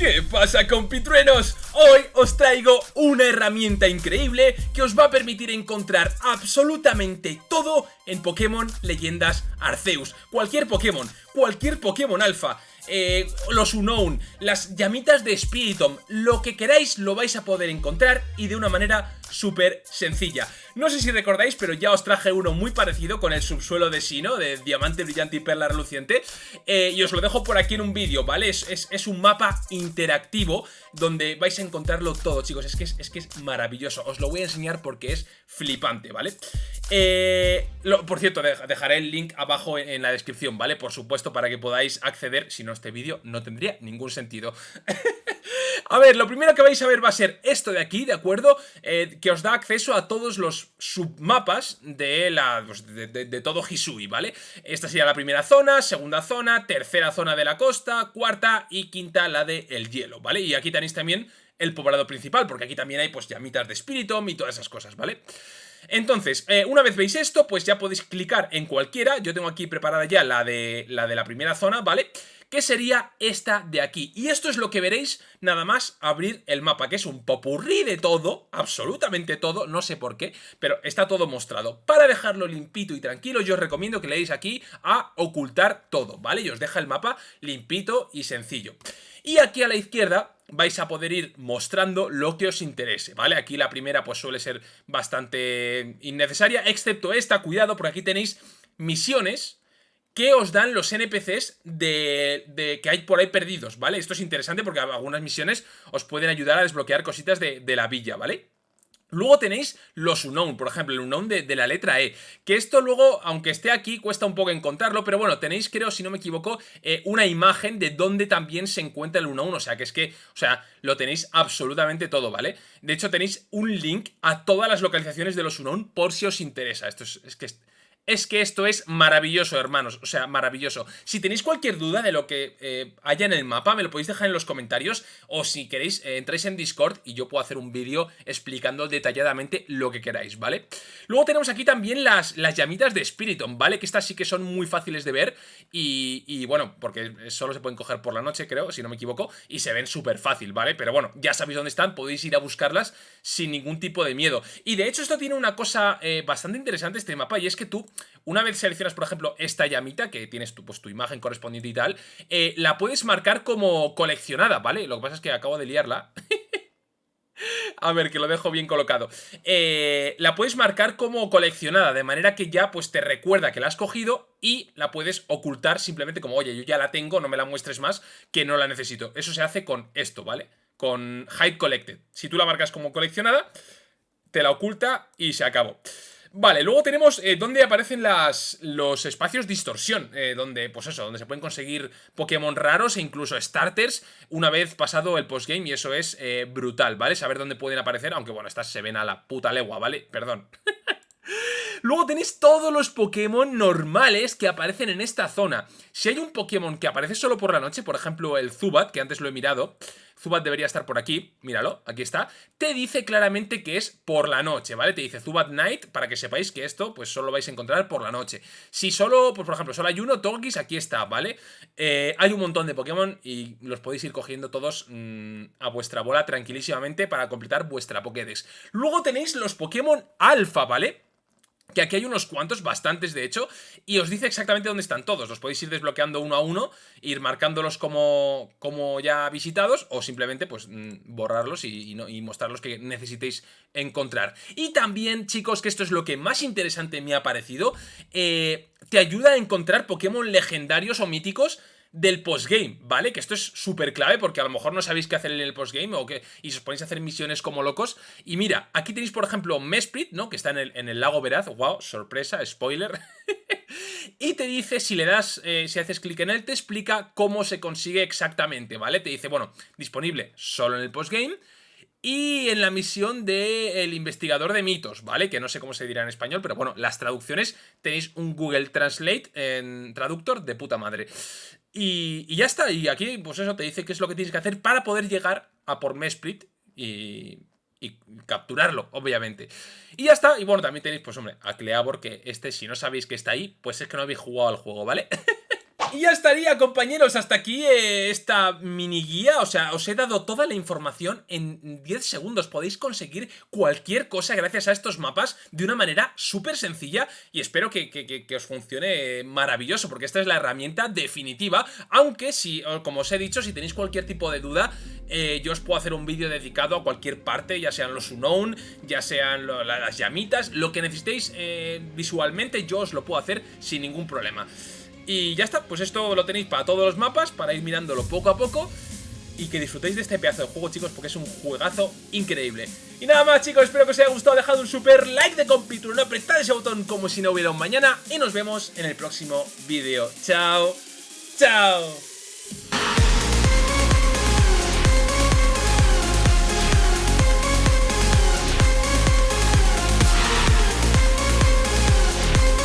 ¿Qué pasa compitruenos? Hoy os traigo una herramienta increíble que os va a permitir encontrar absolutamente todo en Pokémon Leyendas Arceus. Cualquier Pokémon, cualquier Pokémon alfa, eh, los Unknown, las llamitas de Spiritomb, lo que queráis lo vais a poder encontrar y de una manera súper sencilla. No sé si recordáis, pero ya os traje uno muy parecido con el subsuelo de Sino, de Diamante Brillante y Perla Reluciente, eh, y os lo dejo por aquí en un vídeo, ¿vale? Es, es, un mapa interactivo donde vais a encontrarlo todo, chicos, es que es, que es maravilloso, os lo voy a enseñar porque es flipante, ¿vale? Eh, por cierto, dejaré el link abajo en, la descripción, ¿vale? Por supuesto, para que podáis acceder, si no este vídeo no tendría ningún sentido. a ver, lo primero que vais a ver va a ser esto de aquí, ¿de acuerdo? Eh, que os da acceso a todos los submapas de, la, pues, de, todo Hisui, ¿vale? Esta sería la primera zona, segunda zona, tercera zona de la costa, cuarta y quinta la de el hielo, ¿vale? Y aquí tenéis también el poblado principal, porque aquí también hay pues llamitas de Spiritomb y todas esas cosas, ¿vale? Entonces, eh, una vez veis esto, pues ya podéis clicar en cualquiera, yo tengo aquí preparada ya la de la, de la primera zona, ¿vale? Que sería esta de aquí. Y esto es lo que veréis nada más abrir el mapa, que es un popurrí de todo, absolutamente todo, no sé por qué, pero está todo mostrado. Para dejarlo limpito y tranquilo, yo os recomiendo que leáis aquí a ocultar todo, ¿vale? Y os deja el mapa limpito y sencillo. Y aquí a la izquierda vais a poder ir mostrando lo que os interese, ¿vale? Aquí la primera pues suele ser bastante innecesaria, excepto esta, cuidado, porque aquí tenéis misiones que os dan los NPCs de, que hay por ahí perdidos, ¿vale? Esto es interesante porque algunas misiones os pueden ayudar a desbloquear cositas de, la villa, ¿vale? Luego tenéis los Unknown, por ejemplo, el Unknown de, la letra E, que esto luego, aunque esté aquí, cuesta un poco encontrarlo, pero bueno, tenéis, creo, si no me equivoco, eh, una imagen de dónde también se encuentra el Unknown, o sea, que es que, o sea, lo tenéis absolutamente todo, ¿vale? De hecho, tenéis un link a todas las localizaciones de los Unknown por si os interesa, esto es, es que que esto es maravilloso, hermanos, o sea, maravilloso. Si tenéis cualquier duda de lo que eh, haya en el mapa, me lo podéis dejar en los comentarios, o si queréis, eh, entráis en Discord y yo puedo hacer un vídeo explicando detalladamente lo que queráis, ¿vale? Luego tenemos aquí también las, las llamitas de Spiriton, ¿vale? Que estas sí que son muy fáciles de ver y, y bueno, porque solo se pueden coger por la noche, creo, si no me equivoco, y se ven súper fácil, ¿vale? Pero bueno, ya sabéis dónde están, podéis ir a buscarlas sin ningún tipo de miedo. Y de hecho esto tiene una cosa eh, bastante interesante este mapa, y es que tú una vez seleccionas, por ejemplo, esta llamita, que tienes tu, pues, tu imagen correspondiente y tal, eh, la puedes marcar como coleccionada, ¿vale? Lo que pasa es que acabo de liarla. A ver, que lo dejo bien colocado. Eh, la puedes marcar como coleccionada, de manera que ya pues te recuerda que la has cogido y la puedes ocultar simplemente como, oye, yo ya la tengo, no me la muestres más, que no la necesito. Eso se hace con esto, ¿vale? Con Hide Collected. Si tú la marcas como coleccionada, te la oculta y se acabó. Vale, luego tenemos eh, donde aparecen las, los espacios distorsión, eh, donde, pues eso, donde se pueden conseguir Pokémon raros e incluso starters una vez pasado el postgame y eso es eh, brutal, ¿vale? Saber dónde pueden aparecer, aunque bueno, estas se ven a la puta legua, ¿vale? Perdón. Luego tenéis todos los Pokémon normales que aparecen en esta zona. Si hay un Pokémon que aparece solo por la noche, por ejemplo el Zubat, que antes lo he mirado, Zubat debería estar por aquí, míralo, aquí está, te dice claramente que es por la noche, ¿vale? Te dice Zubat Night, para que sepáis que esto pues solo vais a encontrar por la noche. Si solo, pues por ejemplo, solo hay uno, Togis, aquí está, ¿vale? Eh, hay un montón de Pokémon y los podéis ir cogiendo todos mm, a vuestra bola tranquilísimamente para completar vuestra Pokédex. Luego tenéis los Pokémon Alpha, ¿vale? Que aquí hay unos cuantos, bastantes de hecho, y os dice exactamente dónde están todos. Los podéis ir desbloqueando uno a uno, ir marcándolos como, como ya visitados, o simplemente pues mm, borrarlos y, y, mostrarlos que necesitéis encontrar. Y también, chicos, que esto es lo que más interesante me ha parecido, eh, te ayuda a encontrar Pokémon legendarios o míticos del postgame, ¿vale? Que esto es súper clave porque a lo mejor no sabéis qué hacer en el postgame o que, y os ponéis a hacer misiones como locos. Y mira, aquí tenéis por ejemplo Mesprit, ¿no? Que está en el, en el lago Veraz, wow, sorpresa, spoiler. y te dice, si le das, eh, si haces clic en él, te explica cómo se consigue exactamente, ¿vale? Te dice, bueno, disponible solo en el postgame y en la misión del investigador de mitos, ¿vale? Que no sé cómo se dirá en español, pero bueno, las traducciones tenéis un Google Translate en traductor de puta madre. Y, ya está, y aquí pues eso te dice qué es lo que tienes que hacer para poder llegar a por Mesprit y, y capturarlo, obviamente. Y ya está, y bueno, también tenéis, pues hombre, a Cleabor, que este, si no sabéis que está ahí, pues es que no habéis jugado al juego, ¿vale? Y ya estaría, compañeros, hasta aquí eh, esta mini guía, o sea, os he dado toda la información en 10 segundos, podéis conseguir cualquier cosa gracias a estos mapas de una manera súper sencilla y espero que, os funcione maravilloso, porque esta es la herramienta definitiva, aunque si, como os he dicho, si tenéis cualquier tipo de duda, eh, yo os puedo hacer un vídeo dedicado a cualquier parte, ya sean los unknown, ya sean las llamitas, lo que necesitéis eh, visualmente yo os lo puedo hacer sin ningún problema. Y ya está, pues esto lo tenéis para todos los mapas, para ir mirándolo poco a poco y que disfrutéis de este pedazo de juego, chicos, porque es un juegazo increíble. Y nada más, chicos, espero que os haya gustado, dejad un super like de compituro, no apretad ese botón como si no hubiera un mañana, y nos vemos en el próximo vídeo. ¡Chao! ¡Chao!